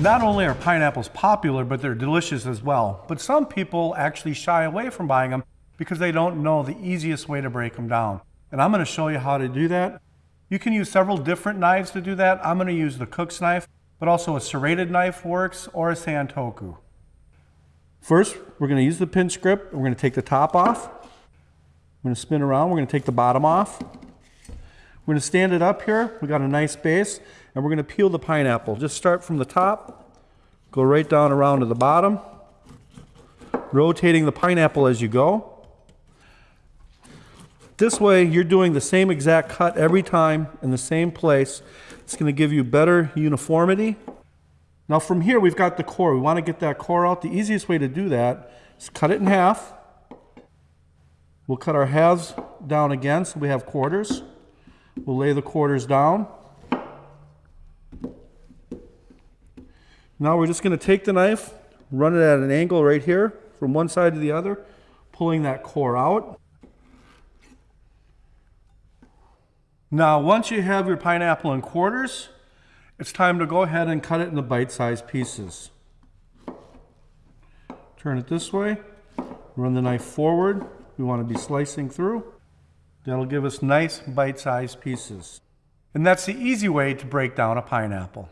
Not only are pineapples popular, but they're delicious as well. But some people actually shy away from buying them because they don't know the easiest way to break them down. And I'm going to show you how to do that. You can use several different knives to do that. I'm going to use the cook's knife, but also a serrated knife works or a santoku. First, we're going to use the pinch grip. We're going to take the top off. Going to spin around. We're going to take the bottom off. We're going to stand it up here. We got a nice base, and we're going to peel the pineapple. Just start from the top, go right down around to the bottom, rotating the pineapple as you go. This way, you're doing the same exact cut every time in the same place. It's going to give you better uniformity. Now from here, we've got the core. We want to get that core out. The easiest way to do that is cut it in half. We'll cut our halves down again so we have quarters. We'll lay the quarters down. Now we're just going to take the knife, run it at an angle right here from one side to the other, pulling that core out. Now once you have your pineapple in quarters, it's time to go ahead and cut it into bite-sized pieces. Turn it this way, run the knife forward. We want to be slicing through. That'll give us nice bite-sized pieces. And that's the easy way to break down a pineapple.